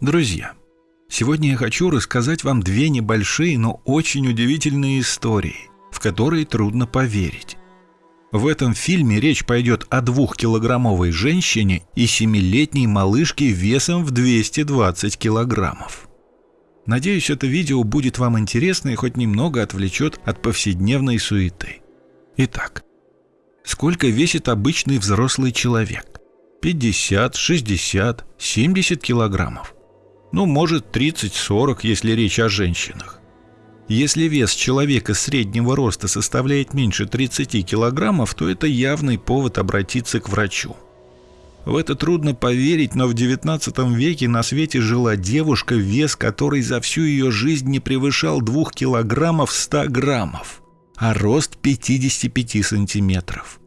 Друзья, сегодня я хочу рассказать вам две небольшие, но очень удивительные истории, в которые трудно поверить. В этом фильме речь пойдет о двухкилограммовой женщине и семилетней малышке весом в 220 килограммов. Надеюсь, это видео будет вам интересно и хоть немного отвлечет от повседневной суеты. Итак, сколько весит обычный взрослый человек? 50, 60, 70 килограммов. Ну, может, 30-40, если речь о женщинах. Если вес человека среднего роста составляет меньше 30 килограммов, то это явный повод обратиться к врачу. В это трудно поверить, но в XIX веке на свете жила девушка, вес которой за всю ее жизнь не превышал 2 килограммов 100 граммов, а рост 55 сантиметров.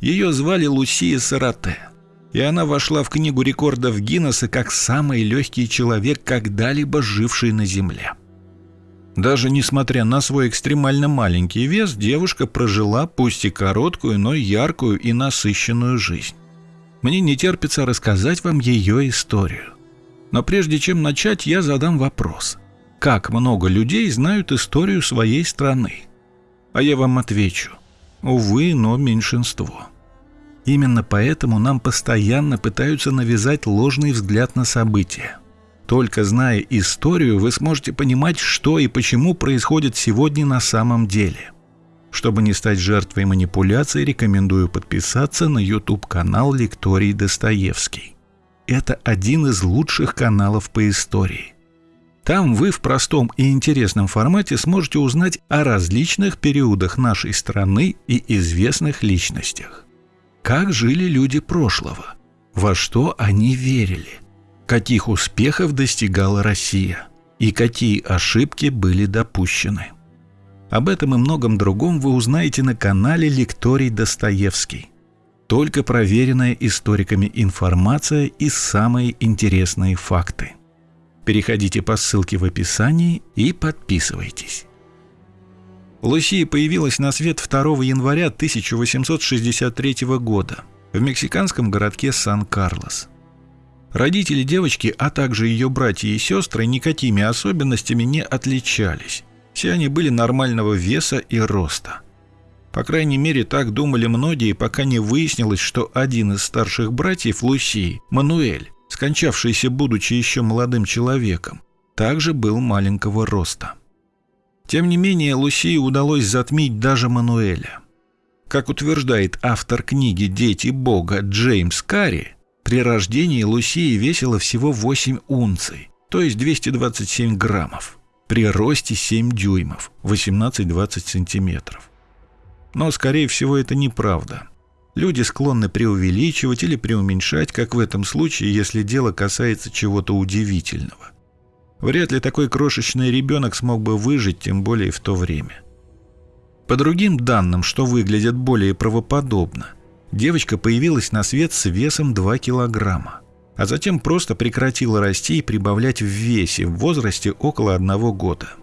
Ее звали Лусия Сарате, и она вошла в книгу рекордов Гиннесса как самый легкий человек, когда-либо живший на Земле. Даже несмотря на свой экстремально маленький вес, девушка прожила пусть и короткую, но яркую и насыщенную жизнь. Мне не терпится рассказать вам ее историю. Но прежде чем начать, я задам вопрос. Как много людей знают историю своей страны? А я вам отвечу. Увы, но меньшинство. Именно поэтому нам постоянно пытаются навязать ложный взгляд на события. Только зная историю, вы сможете понимать, что и почему происходит сегодня на самом деле – чтобы не стать жертвой манипуляций, рекомендую подписаться на YouTube-канал Лекторий Достоевский. Это один из лучших каналов по истории. Там вы в простом и интересном формате сможете узнать о различных периодах нашей страны и известных личностях. Как жили люди прошлого? Во что они верили? Каких успехов достигала Россия? И какие ошибки были допущены? Об этом и многом другом вы узнаете на канале Лекторий Достоевский. Только проверенная историками информация и самые интересные факты. Переходите по ссылке в описании и подписывайтесь. Лусия появилась на свет 2 января 1863 года в мексиканском городке Сан-Карлос. Родители девочки, а также ее братья и сестры никакими особенностями не отличались. Все они были нормального веса и роста. По крайней мере, так думали многие, пока не выяснилось, что один из старших братьев Лусии, Мануэль, скончавшийся будучи еще молодым человеком, также был маленького роста. Тем не менее, Лусии удалось затмить даже Мануэля. Как утверждает автор книги «Дети Бога» Джеймс Карри, при рождении Лусии весила всего 8 унций, то есть 227 граммов при росте 7 дюймов, 18-20 сантиметров. Но, скорее всего, это неправда. Люди склонны преувеличивать или преуменьшать, как в этом случае, если дело касается чего-то удивительного. Вряд ли такой крошечный ребенок смог бы выжить, тем более в то время. По другим данным, что выглядят более правоподобно, девочка появилась на свет с весом 2 килограмма а затем просто прекратила расти и прибавлять в весе в возрасте около одного года.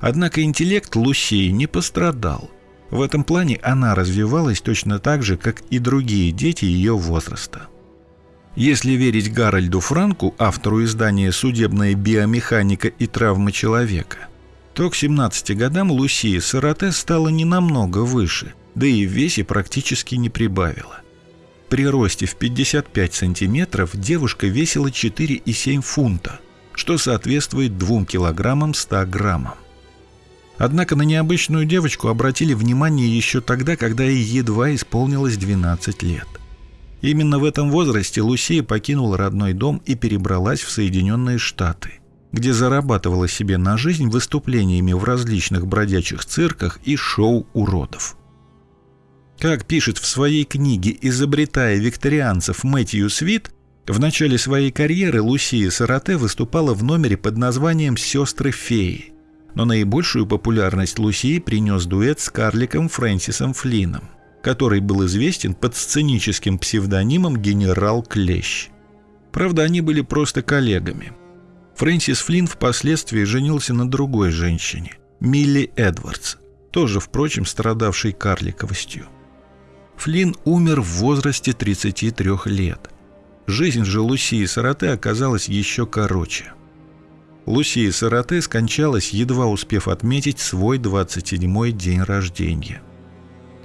Однако интеллект Лусии не пострадал. В этом плане она развивалась точно так же, как и другие дети ее возраста. Если верить Гарольду Франку, автору издания «Судебная биомеханика и травмы человека», то к 17 годам Лусия Сарате стала не намного выше, да и в весе практически не прибавила. При росте в 55 сантиметров девушка весила 4,7 фунта, что соответствует 2 килограммам 100 граммам. Однако на необычную девочку обратили внимание еще тогда, когда ей едва исполнилось 12 лет. Именно в этом возрасте Лусия покинула родной дом и перебралась в Соединенные Штаты, где зарабатывала себе на жизнь выступлениями в различных бродячих цирках и шоу уродов. Как пишет в своей книге «Изобретая викторианцев» Мэтью Свит, в начале своей карьеры Лусия Сарате выступала в номере под названием «Сестры феи». Но наибольшую популярность Лусии принес дуэт с карликом Фрэнсисом Флином, который был известен под сценическим псевдонимом «Генерал Клещ». Правда, они были просто коллегами. Фрэнсис Флинн впоследствии женился на другой женщине, Милли Эдвардс, тоже, впрочем, страдавшей карликовостью. Флинн умер в возрасте 33 лет. Жизнь же Лусии Сарате оказалась еще короче. Лусия Сарате скончалась, едва успев отметить свой 27-й день рождения.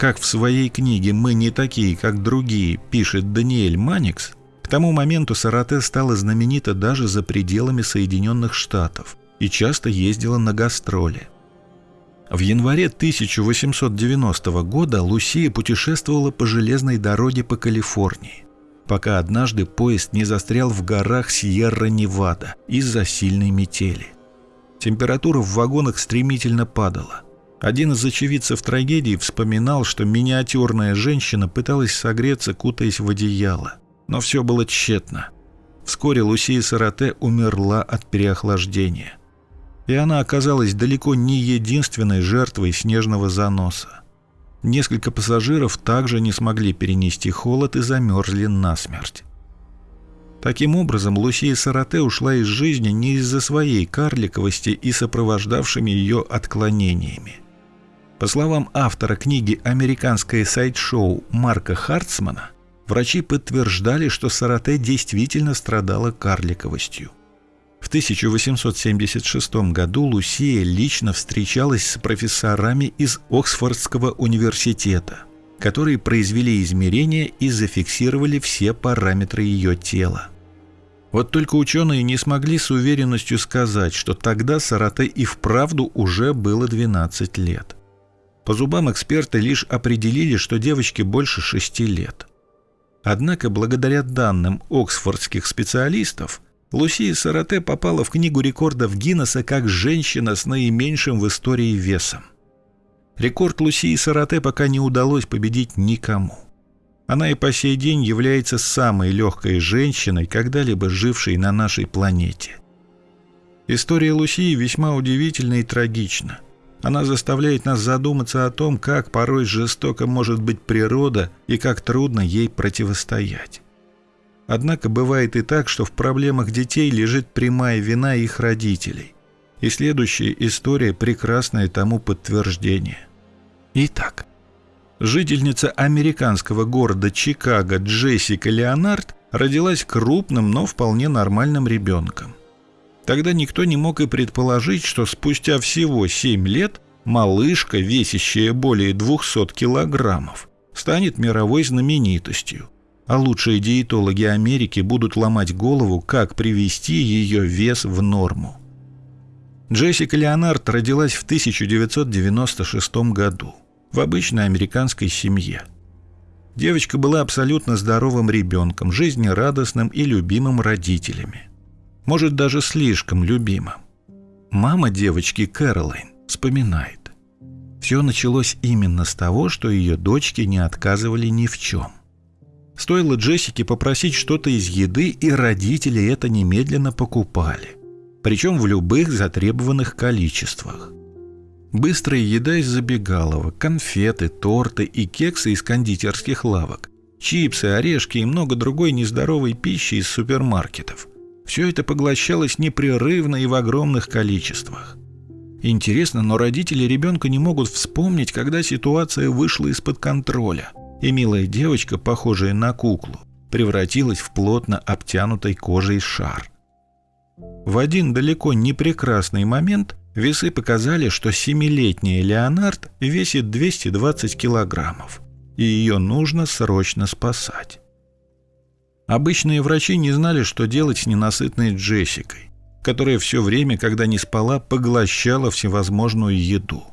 Как в своей книге «Мы не такие, как другие» пишет Даниэль Маникс, к тому моменту Сарате стала знаменита даже за пределами Соединенных Штатов и часто ездила на гастроли. В январе 1890 года Лусия путешествовала по железной дороге по Калифорнии пока однажды поезд не застрял в горах Сьерра-Невада из-за сильной метели. Температура в вагонах стремительно падала. Один из очевидцев трагедии вспоминал, что миниатюрная женщина пыталась согреться, кутаясь в одеяло. Но все было тщетно. Вскоре Лусия Сарате умерла от переохлаждения. И она оказалась далеко не единственной жертвой снежного заноса. Несколько пассажиров также не смогли перенести холод и замерзли насмерть. Таким образом, Лусия Сарате ушла из жизни не из-за своей карликовости и сопровождавшими ее отклонениями. По словам автора книги «Американское сайт-шоу» Марка Хартсмана, врачи подтверждали, что Сарате действительно страдала карликовостью. В 1876 году Лусия лично встречалась с профессорами из Оксфордского университета, которые произвели измерения и зафиксировали все параметры ее тела. Вот только ученые не смогли с уверенностью сказать, что тогда Сарате и вправду уже было 12 лет. По зубам эксперты лишь определили, что девочке больше 6 лет. Однако благодаря данным оксфордских специалистов – Лусия Сарате попала в книгу рекордов Гиннесса как женщина с наименьшим в истории весом. Рекорд Лусии Сарате пока не удалось победить никому. Она и по сей день является самой легкой женщиной, когда-либо жившей на нашей планете. История Лусии весьма удивительна и трагична. Она заставляет нас задуматься о том, как порой жестоко может быть природа и как трудно ей противостоять. Однако бывает и так, что в проблемах детей лежит прямая вина их родителей. И следующая история – прекрасное тому подтверждение. Итак, жительница американского города Чикаго Джессика Леонард родилась крупным, но вполне нормальным ребенком. Тогда никто не мог и предположить, что спустя всего 7 лет малышка, весящая более 200 килограммов, станет мировой знаменитостью – а лучшие диетологи Америки будут ломать голову, как привести ее вес в норму. Джессика Леонард родилась в 1996 году в обычной американской семье. Девочка была абсолютно здоровым ребенком, жизнерадостным и любимым родителями. Может, даже слишком любимым. Мама девочки Кэролайн вспоминает. Все началось именно с того, что ее дочки не отказывали ни в чем. Стоило Джессике попросить что-то из еды, и родители это немедленно покупали. Причем в любых затребованных количествах. Быстрая еда из забегаловок, конфеты, торты и кексы из кондитерских лавок, чипсы, орешки и много другой нездоровой пищи из супермаркетов. Все это поглощалось непрерывно и в огромных количествах. Интересно, но родители ребенка не могут вспомнить, когда ситуация вышла из-под контроля – и милая девочка, похожая на куклу, превратилась в плотно обтянутой кожей шар. В один далеко не прекрасный момент весы показали, что семилетняя Леонард весит 220 килограммов, и ее нужно срочно спасать. Обычные врачи не знали, что делать с ненасытной Джессикой, которая все время, когда не спала, поглощала всевозможную еду.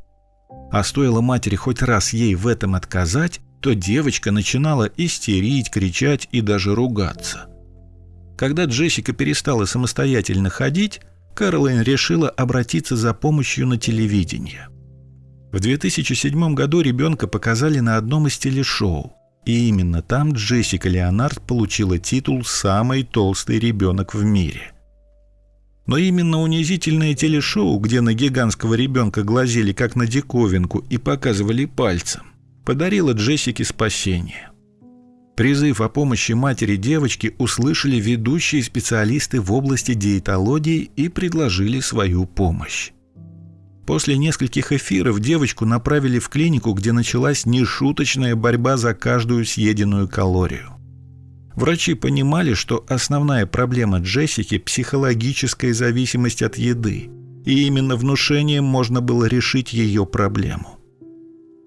А стоило матери хоть раз ей в этом отказать, то девочка начинала истерить, кричать и даже ругаться. Когда Джессика перестала самостоятельно ходить, Кэролайн решила обратиться за помощью на телевидение. В 2007 году ребенка показали на одном из телешоу, и именно там Джессика Леонард получила титул «Самый толстый ребенок в мире». Но именно унизительное телешоу, где на гигантского ребенка глазели как на диковинку и показывали пальцем, подарила Джессике спасение. Призыв о помощи матери девочки услышали ведущие специалисты в области диетологии и предложили свою помощь. После нескольких эфиров девочку направили в клинику, где началась нешуточная борьба за каждую съеденную калорию. Врачи понимали, что основная проблема Джессики – психологическая зависимость от еды, и именно внушением можно было решить ее проблему.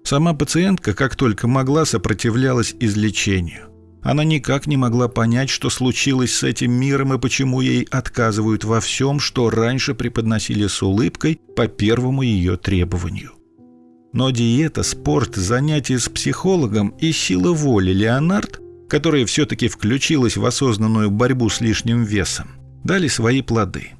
Сама пациентка, как только могла, сопротивлялась излечению. Она никак не могла понять, что случилось с этим миром и почему ей отказывают во всем, что раньше преподносили с улыбкой по первому ее требованию. Но диета, спорт, занятия с психологом и сила воли Леонард, которая все-таки включилась в осознанную борьбу с лишним весом, дали свои плоды.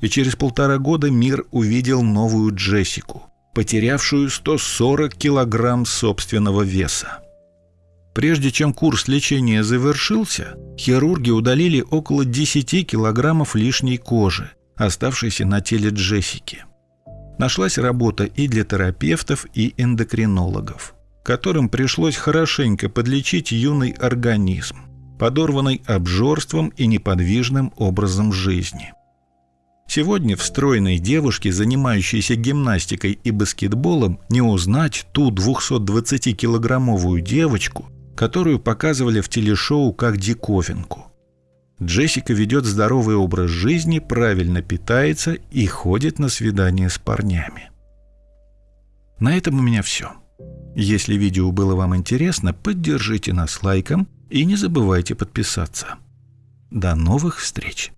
И через полтора года мир увидел новую Джессику, потерявшую 140 килограмм собственного веса. Прежде чем курс лечения завершился, хирурги удалили около 10 килограммов лишней кожи, оставшейся на теле Джессики. Нашлась работа и для терапевтов, и эндокринологов, которым пришлось хорошенько подлечить юный организм, подорванный обжорством и неподвижным образом жизни. Сегодня в стройной девушке, занимающейся гимнастикой и баскетболом, не узнать ту 220-килограммовую девочку, которую показывали в телешоу как диковинку. Джессика ведет здоровый образ жизни, правильно питается и ходит на свидания с парнями. На этом у меня все. Если видео было вам интересно, поддержите нас лайком и не забывайте подписаться. До новых встреч!